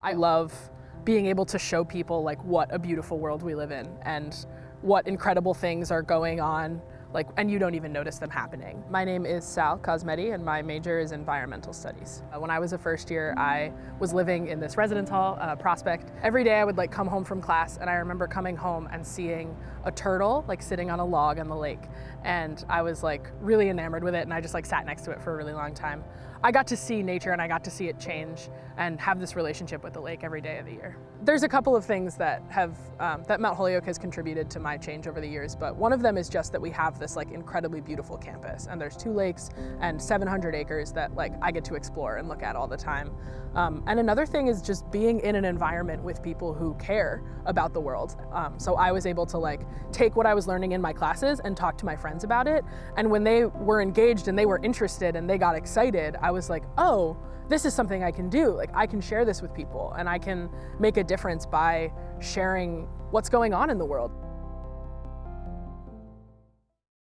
I love being able to show people like what a beautiful world we live in and what incredible things are going on like and you don't even notice them happening. My name is Sal Cosmetti and my major is environmental studies. Uh, when I was a first year I was living in this residence hall, uh, Prospect. Every day I would like come home from class and I remember coming home and seeing a turtle like sitting on a log on the lake and I was like really enamored with it and I just like sat next to it for a really long time. I got to see nature and I got to see it change and have this relationship with the lake every day of the year. There's a couple of things that have um, that Mount Holyoke has contributed to my change over the years, but one of them is just that we have this like incredibly beautiful campus and there's two lakes and 700 acres that like I get to explore and look at all the time. Um, and another thing is just being in an environment with people who care about the world. Um, so I was able to like take what I was learning in my classes and talk to my friends about it. And when they were engaged and they were interested and they got excited, I was like, oh, this is something I can do. Like I can share this with people and I can make a difference by sharing what's going on in the world.